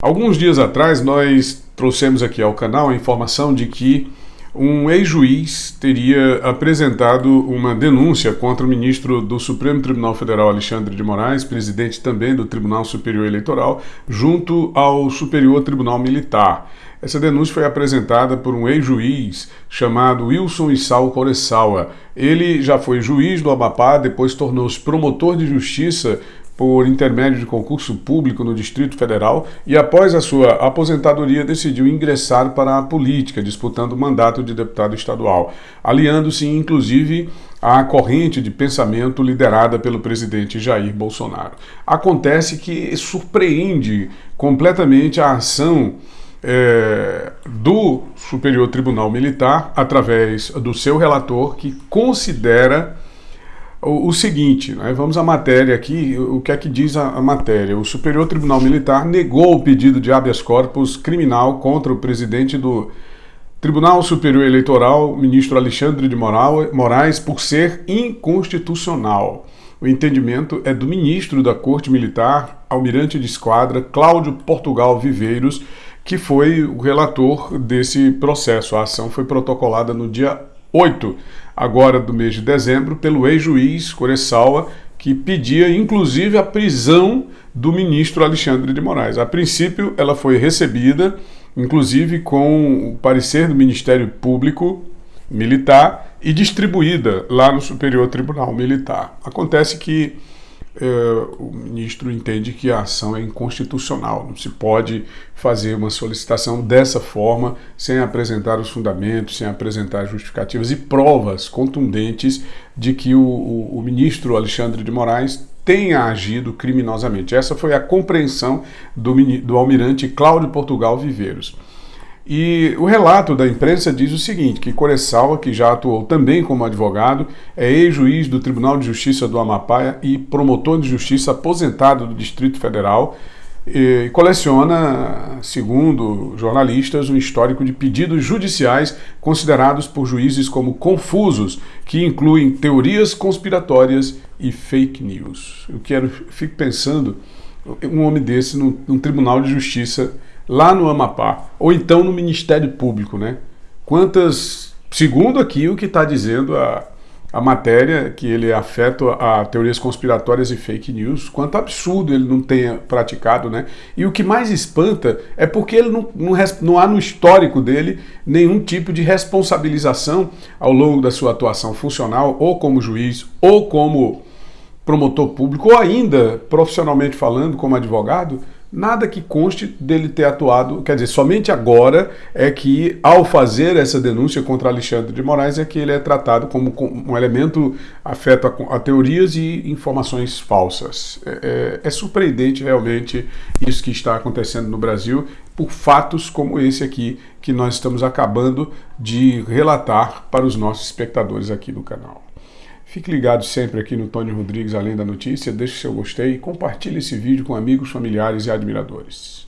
Alguns dias atrás nós trouxemos aqui ao canal a informação de que um ex-juiz teria apresentado uma denúncia contra o ministro do Supremo Tribunal Federal Alexandre de Moraes, presidente também do Tribunal Superior Eleitoral, junto ao Superior Tribunal Militar. Essa denúncia foi apresentada por um ex-juiz chamado Wilson Issal Coressawa. Ele já foi juiz do Amapá, depois tornou-se promotor de justiça por intermédio de concurso público no Distrito Federal e após a sua aposentadoria decidiu ingressar para a política, disputando o mandato de deputado estadual, aliando-se inclusive à corrente de pensamento liderada pelo presidente Jair Bolsonaro. Acontece que surpreende completamente a ação é, do Superior Tribunal Militar através do seu relator que considera o, o seguinte, né, vamos à matéria aqui, o que é que diz a, a, matéria? O Superior Tribunal Militar negou o pedido de habeas corpus criminal contra o presidente do Tribunal Superior Eleitoral, ministro Alexandre de Moraes, por ser inconstitucional. O entendimento é do ministro da Corte Militar, almirante de esquadra, Cláudio Portugal Viveiros, que foi o relator desse processo. A ação foi protocolada no dia 8, agora do mês de dezembro, pelo ex-juiz Coressawa, que pedia inclusive a prisão do ministro Alexandre de Moraes. A princípio, ela foi recebida, inclusive com o parecer do Ministério Público Militar e distribuída lá no Superior Tribunal Militar. Acontece que o ministro entende que a ação é inconstitucional. Não se pode fazer uma solicitação dessa forma sem apresentar os fundamentos, sem apresentar justificativas e provas contundentes de que o, o, o ministro Alexandre de Moraes tenha agido criminosamente. Essa foi a compreensão do, do almirante Cláudio Portugal Viveiros. E o relato da imprensa diz o seguinte, que Coressawa, que já atuou também como advogado, é ex-juiz do Tribunal de Justiça do Amapá e promotor de justiça aposentado do Distrito Federal, e coleciona, segundo jornalistas, um histórico de pedidos judiciais considerados por juízes como confusos, que incluem teorias conspiratórias e fake news. Eu quero, fico pensando, um homem desse num, num tribunal de justiça lá no Amapá, ou então no Ministério Público, né? Quantas, segundo aqui o que está dizendo a, a matéria, que ele afeta a teorias conspiratórias e fake news, quanto absurdo ele não tenha praticado, né? E o que mais espanta é porque ele não, não, não há no histórico dele nenhum tipo de responsabilização ao longo da sua atuação funcional, ou como juiz, ou como promotor público, ou ainda, profissionalmente falando, como advogado, Nada que conste dele ter atuado, quer dizer, somente agora é que, ao fazer essa denúncia contra Alexandre de Moraes, é que ele é tratado como um elemento afeto a, a teorias e informações falsas. É, é, é surpreendente realmente isso que está acontecendo no Brasil por fatos como esse aqui que nós estamos acabando de relatar para os nossos espectadores aqui do canal. Fique ligado sempre aqui no Tony Rodrigues Além da Notícia, deixe seu gostei e compartilhe esse vídeo com amigos, familiares e admiradores.